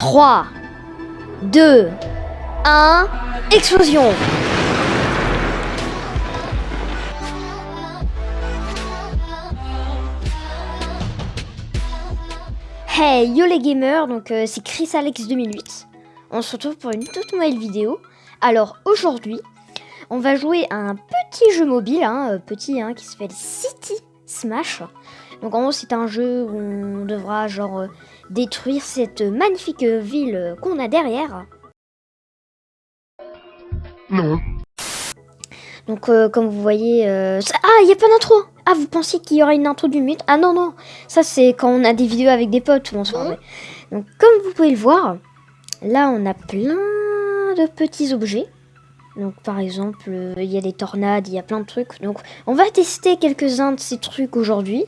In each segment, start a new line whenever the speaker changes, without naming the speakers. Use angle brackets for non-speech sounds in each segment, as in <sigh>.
3, 2, 1, explosion Hey yo les gamers, donc euh, c'est Chris Alex 2008. On se retrouve pour une toute nouvelle vidéo. Alors aujourd'hui, on va jouer à un petit jeu mobile, hein, euh, petit, hein, qui s'appelle City Smash. Donc en gros c'est un jeu où on devra genre euh, détruire cette magnifique ville qu'on a derrière.
Non.
Donc euh, comme vous voyez... euh, Ah, il n'y a pas d'intro Ah, vous pensiez qu'il y aurait une intro du mythe? Ah non, non Ça c'est quand on a des vidéos avec des potes où on se parlait. Donc comme vous pouvez le voir, là on a plein de petits objets. Donc par exemple, euh, il y a des tornades, il y a plein de trucs. Donc on va tester quelques-uns de ces trucs aujourd'hui.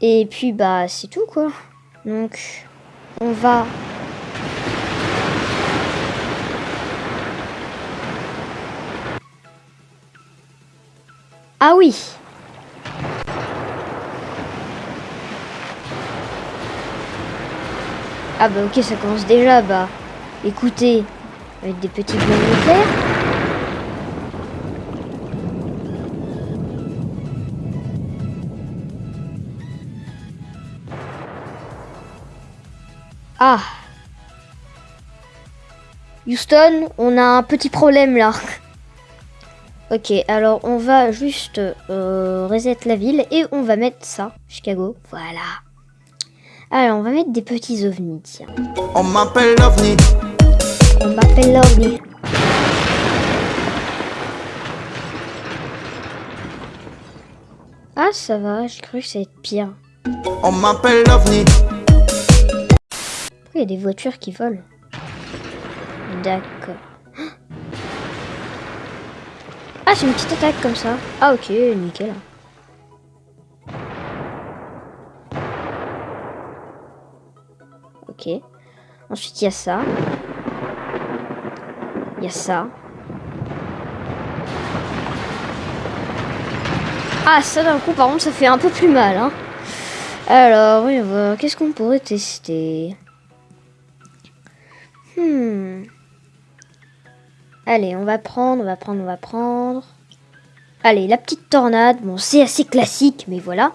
Et puis bah c'est tout quoi. Donc on va... Ah oui Ah bah ok, ça commence déjà, bah... Écoutez, avec des petits bombes nucléaires. Ah Houston, on a un petit problème là. Ok, alors on va juste euh, reset la ville et on va mettre ça, Chicago. Voilà. Alors on va mettre des petits ovnis, tiens.
On m'appelle l'OVNI.
On m'appelle l'ovni. Ah ça va, j'ai cru que ça allait être pire.
On m'appelle l'OVNI.
Il y a des voitures qui volent D'accord. Ah c'est une petite attaque comme ça. Ah ok, nickel. Ok. Ensuite il y a ça. Il y a ça. Ah ça d'un coup par contre ça fait un peu plus mal hein. Alors. Qu'est-ce qu'on pourrait tester? Hmm. Allez, on va prendre, on va prendre, on va prendre. Allez, la petite tornade. Bon, c'est assez classique, mais voilà.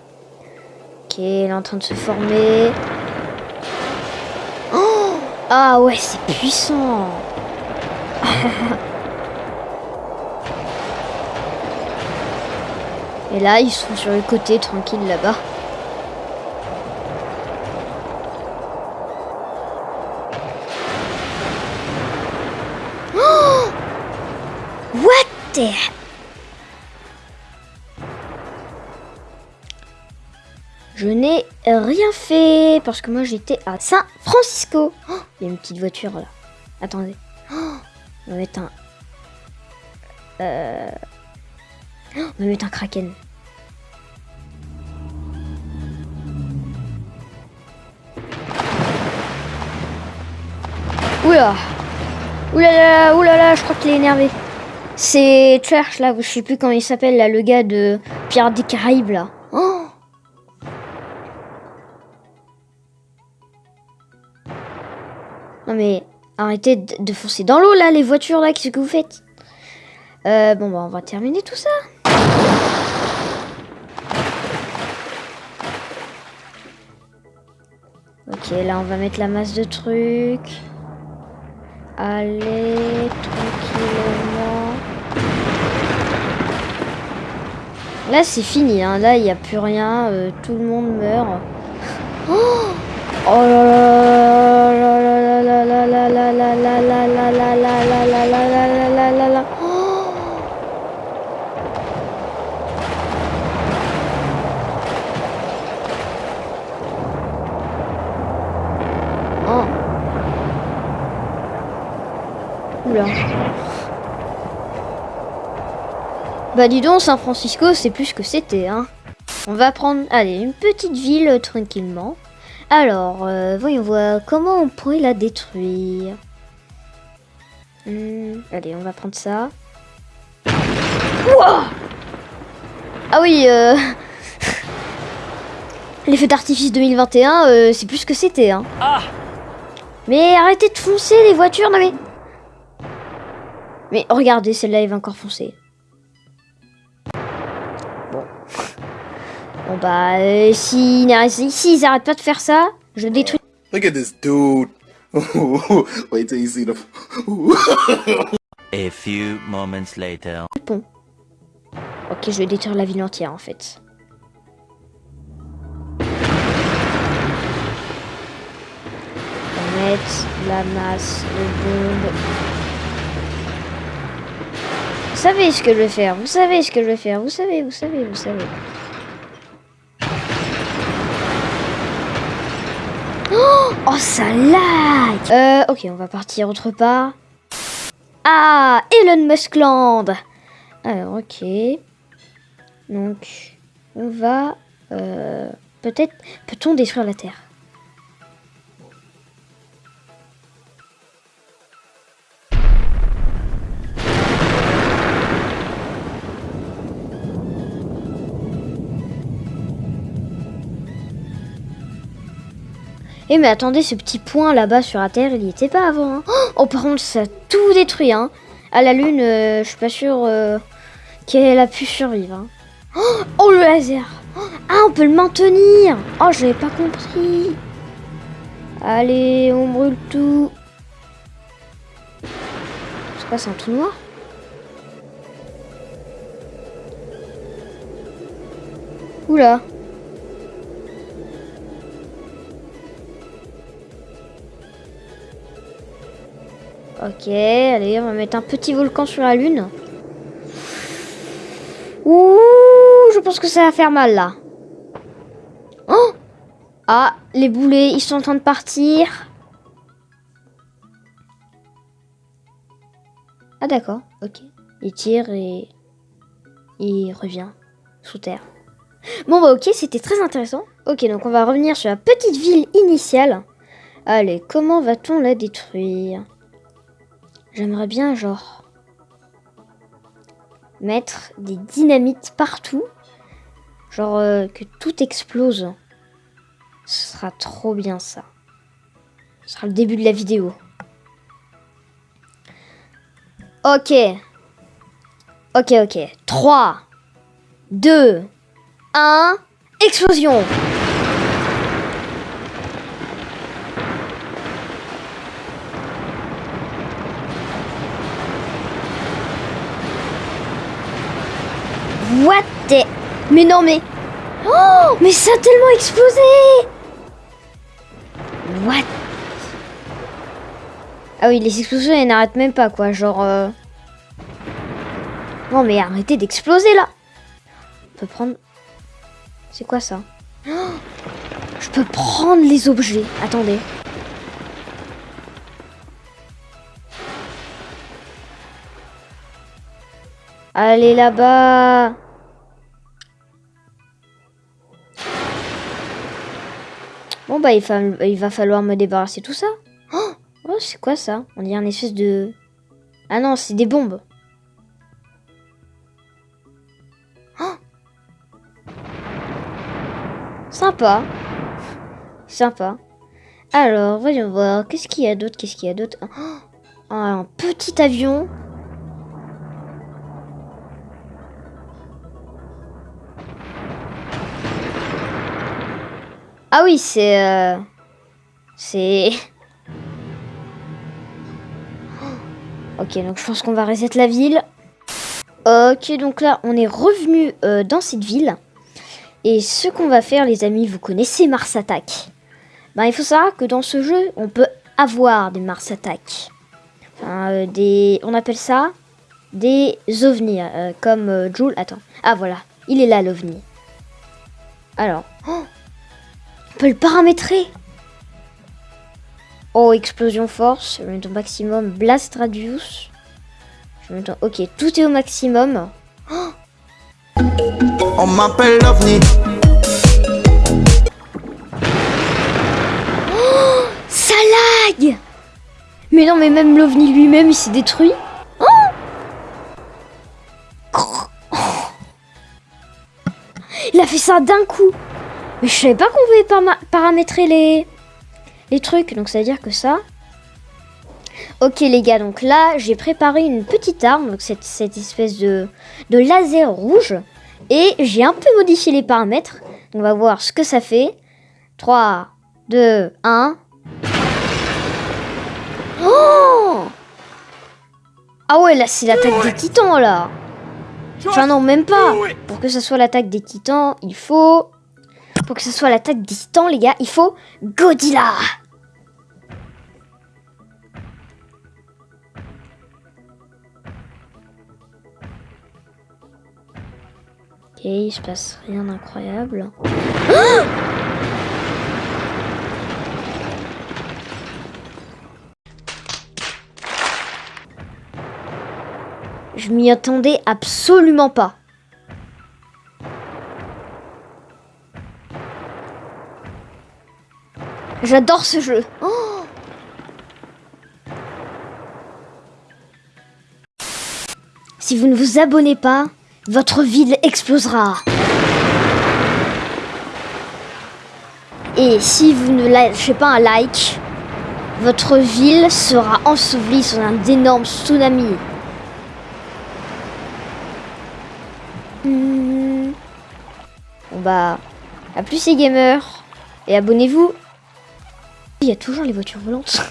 Ok, elle est en train de se former. Oh ah ouais, c'est puissant. <laughs> Et là, ils sont sur le côté, tranquille là-bas. Je n'ai rien fait parce que moi j'étais à San Francisco. Oh, Il y a une petite voiture là. Attendez. Oh, on va mettre un... Euh... oh, On va mettre un kraken. Oula Oulala, oulala, je crois qu'il est énervé. C'est Church là, je sais plus comment il s'appelle là, le gars de Pirates des Caraïbes là. Oh non mais arrêtez de, foncer dans l'eau là, les voitures là, qu'est-ce que vous faites? Euh, Bon bah on va terminer tout ça. Ok, là on va mettre la masse de trucs. Allez. Là, c'est fini. Hein. Là, il n'y a plus rien. euh, tout le monde meurt. Oh, oh là là là là là là là là là là là là là là là là là. Oh. Oh. Oula. Bah dis donc, San Francisco, c'est plus que c'était, hein. On va prendre, allez, une petite ville euh, tranquillement. Alors, euh, voyons voir comment on pourrait la détruire? Hmm, allez, on va prendre ça. Ah oui, euh... <laughs> les feux d'artifice 2021, euh, c'est plus que c'était, hein. Mais arrêtez de foncer les voitures, non mais... Mais regardez, celle-là, elle va encore foncer. Bon bah, euh, s'ils si, ils arrêtent pas de faire ça, je détruis...
Look at this dude. <laughs> Wait till you see the. <laughs>
A few moments later.
le pont. Ok, je vais détruire la ville entière en fait. On va mettre la masse de bombes. Vous savez ce que je vais faire, vous savez ce que je vais faire, vous savez, vous savez, vous savez. Oh, ça lag Euh, ok, on va partir autre part. Ah, Elon Musk Land Alors, ok. Donc, on va... euh, Peut-être... Peut-on détruire la Terre? Eh mais attendez, ce petit point là-bas sur la Terre, il n'y était pas avant. hein. Oh, par contre, ça a tout détruit. Hein. À la Lune, euh, je suis pas sûre euh, qu'elle a pu survivre. hein. Oh, oh, le laser Oh, Ah, on peut le maintenir Oh, je n'avais pas compris. Allez, on brûle tout. C'est quoi, c'est un tout noir? Oula Ok, allez, on va mettre un petit volcan sur la lune. Ouh, je pense que ça va faire mal là. Oh Ah, les boulets, ils sont en train de partir. Ah d'accord, ok. Il tire et il revient sous terre. Bon bah ok, c'était très intéressant. Ok, donc on va revenir sur la petite ville initiale. Allez, comment va-t-on la détruire? J'aimerais bien, genre, mettre des dynamites partout. Genre, euh, que tout explose. Ce sera trop bien, ça. Ce sera le début de la vidéo. Ok. Ok, ok. 3, 2, 1, explosion Mais non, mais... Oh Mais ça a tellement explosé What? Ah oui, les explosions, elles n'arrêtent même pas, quoi. Genre... euh, Non, mais arrêtez d'exploser, là On peut prendre... C'est quoi, ça? Je peux prendre les objets. Attendez. Allez là-bas Bon bah il, va falloir me débarrasser tout ça. Oh, Oh, c'est quoi ça? On dirait un espèce de... Ah non, c'est des bombes. Oh Sympa. Sympa. Alors, voyons voir. Qu'est-ce qu'il y a d'autre? Qu'est-ce qu'il y a d'autre? Oh, Un petit avion. Ah oui, c'est... euh, C'est... <laughs> Ok, donc je pense qu'on va reset la ville. Ok, donc là, on est revenu euh, dans cette ville. Et ce qu'on va faire, les amis, vous connaissez Mars Attack. Ben, il faut savoir que dans ce jeu, on peut avoir des Mars Attack. Euh. On appelle ça des ovnis, comme Joule. Attends. Ah, voilà. Il est là, l'ovni. Alors... oh, on peut le paramétrer. Oh, explosion force. Je vais mettre au maximum. Blast radius. Je vais mettre... Ok, tout est au maximum.
On m'appelle l'OVNI.
Ça lag Mais non, mais même l'OVNI lui-même, il s'est détruit. Oh il a fait ça d'un coup. Mais je savais pas qu'on pouvait paramétrer les... les trucs. Donc ça veut dire que ça, Ok les gars, donc là j'ai préparé une petite arme, donc cette, cette espèce de, de laser rouge. Et j'ai un peu modifié les paramètres. On va voir ce que ça fait. 3, 2, 1. Oh ah ouais, là c'est l'attaque des titans là. Enfin non, même pas. Pour que ça soit l'attaque des titans, il faut... Pour que ce soit l'attaque des titans, les gars, il faut Godzilla. Ok, il se passe rien d'incroyable. <gasps> Je m'y attendais absolument pas. J'adore ce jeu. Si vous ne vous abonnez pas, votre ville explosera. Et si vous ne lâchez pas un like, votre ville sera ensevelie sous un énorme tsunami. Hmm. Bon bah, à plus les gamers. Et abonnez-vous. Il y a toujours les voitures volantes.